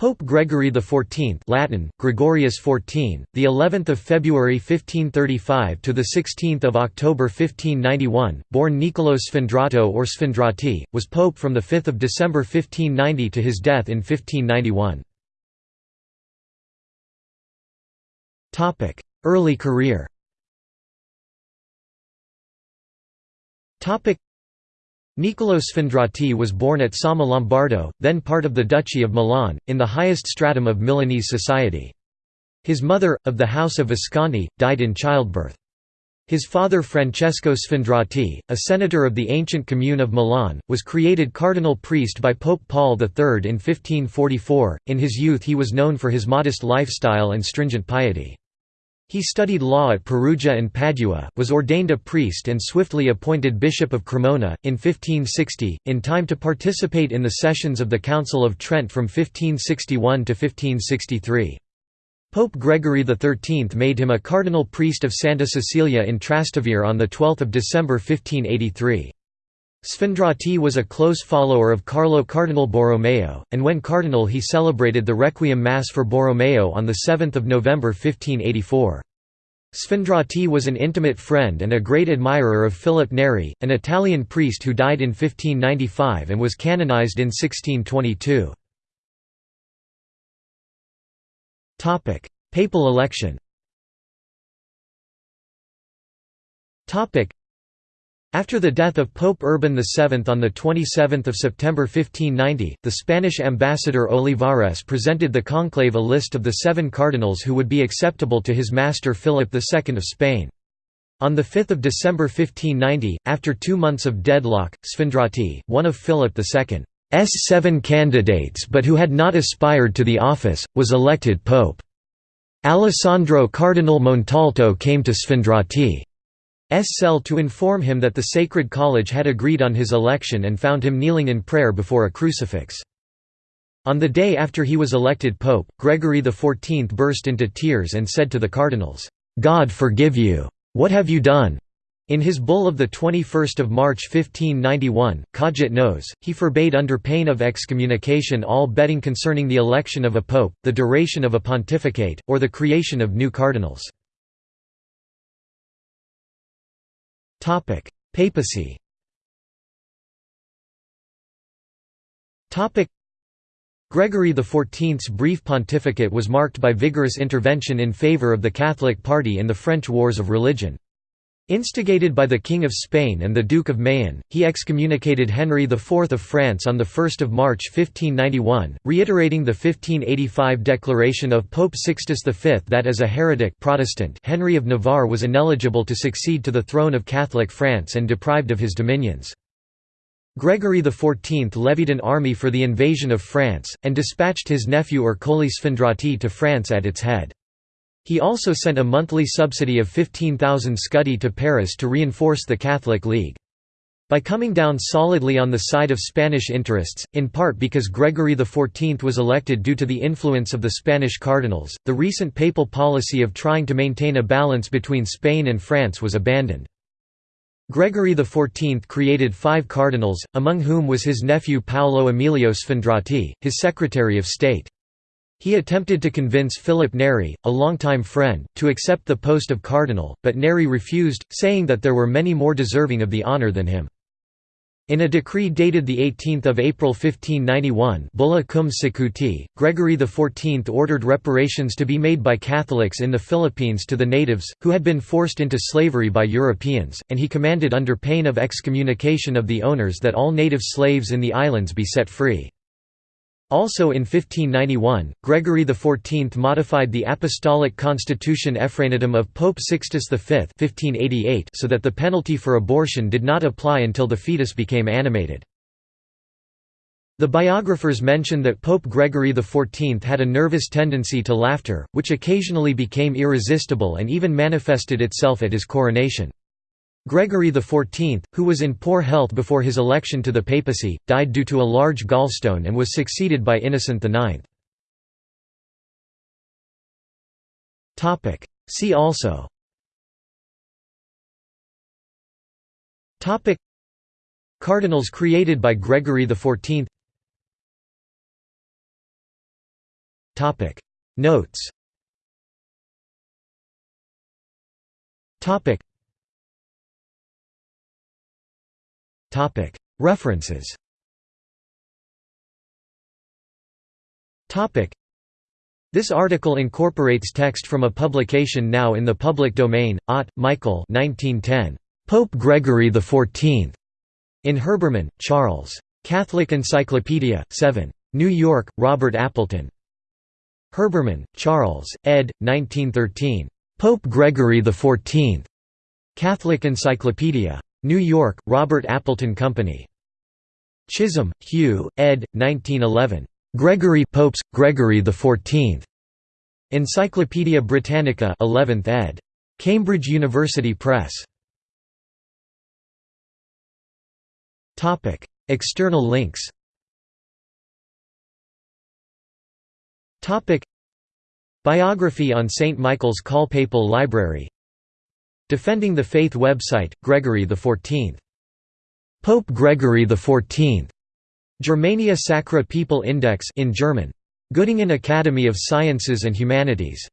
Pope Gregory XIV Latin Gregorius XIV the 11th of February 1535 to the 16th of October 1591 born Niccolò Sfondrato or Sfondrati was pope from the 5th of December 1590 to his death in 1591 Topic Early career. Topic Niccolò Sfondrati was born at Somma Lombardo, then part of the Duchy of Milan, in the highest stratum of Milanese society. His mother, of the House of Visconti, died in childbirth. His father Francesco Sfondrati, a senator of the ancient commune of Milan, was created cardinal priest by Pope Paul III in 1544. In his youth he was known for his modest lifestyle and stringent piety. He studied law at Perugia and Padua, was ordained a priest and swiftly appointed Bishop of Cremona, in 1560, in time to participate in the sessions of the Council of Trent from 1561 to 1563. Pope Gregory XIII made him a cardinal priest of Santa Cecilia in Trastevere on 12 December 1583. Sfondrati was a close follower of Carlo Cardinal Borromeo, and when cardinal he celebrated the Requiem Mass for Borromeo on 7 November 1584. Sfondrati was an intimate friend and a great admirer of Philip Neri, an Italian priest who died in 1595 and was canonized in 1622. Papal election after the death of Pope Urban VII on 27 September 1590, the Spanish ambassador Olivares presented the conclave a list of the seven cardinals who would be acceptable to his master Philip II of Spain. On 5 December 1590, after two months of deadlock, Sfondrati, one of Philip II's seven candidates but who had not aspired to the office, was elected pope. Alessandro Cardinal Montalto came to Sfondrati. S. cell to inform him that the Sacred College had agreed on his election and found him kneeling in prayer before a crucifix. On the day after he was elected pope, Gregory XIV burst into tears and said to the cardinals, "'God forgive you! What have you done?' In his bull of 21 March 1591, Cogit nos, he forbade under pain of excommunication all betting concerning the election of a pope, the duration of a pontificate, or the creation of new cardinals. Topic: Papacy. Topic: Gregory XIV's brief pontificate was marked by vigorous intervention in favor of the Catholic party in the French Wars of Religion. Instigated by the King of Spain and the Duke of Mayenne, he excommunicated Henry IV of France on 1 March 1591, reiterating the 1585 declaration of Pope Sixtus V that as a heretic Protestant Henry of Navarre was ineligible to succeed to the throne of Catholic France and deprived of his dominions. Gregory XIV levied an army for the invasion of France, and dispatched his nephew Ercole Sfondrati to France at its head. He also sent a monthly subsidy of 15,000 scudi to Paris to reinforce the Catholic League. By coming down solidly on the side of Spanish interests, in part because Gregory XIV was elected due to the influence of the Spanish cardinals, the recent papal policy of trying to maintain a balance between Spain and France was abandoned. Gregory XIV created five cardinals, among whom was his nephew Paolo Emilio Sfondrati, his Secretary of State. He attempted to convince Philip Neri, a longtime friend, to accept the post of cardinal, but Neri refused, saying that there were many more deserving of the honour than him. In a decree dated 18 April 1591 Bulla cum sicuti, Gregory XIV ordered reparations to be made by Catholics in the Philippines to the natives, who had been forced into slavery by Europeans, and he commanded under pain of excommunication of the owners that all native slaves in the islands be set free. Also in 1591, Gregory XIV modified the Apostolic Constitution Effraenatam of Pope Sixtus V 1588 so that the penalty for abortion did not apply until the fetus became animated. The biographers mention that Pope Gregory XIV had a nervous tendency to laughter, which occasionally became irresistible and even manifested itself at his coronation. Gregory XIV, who was in poor health before his election to the papacy, died due to a large gallstone and was succeeded by Innocent IX. See also. Cardinals created by Gregory XIV Notes References This article incorporates text from a publication now in the public domain, Ott, Michael 1910. Pope Gregory XIV. In Herbermann, Charles. Catholic Encyclopedia, 7. New York, Robert Appleton. Herbermann, Charles, ed. 1913. Pope Gregory XIV. Catholic Encyclopedia. New York, Robert Appleton Company. Chisholm, Hugh, ed. 1911. Gregory Popes, Gregory XIV. Encyclopædia Britannica 11th ed. Cambridge University Press. Topic: External links Topic: Biography on St. Michael's Call Papal Library Defending the Faith website, Gregory XIV. Pope Gregory XIV. Germania Sacra People Index in German. Göttingen Academy of Sciences and Humanities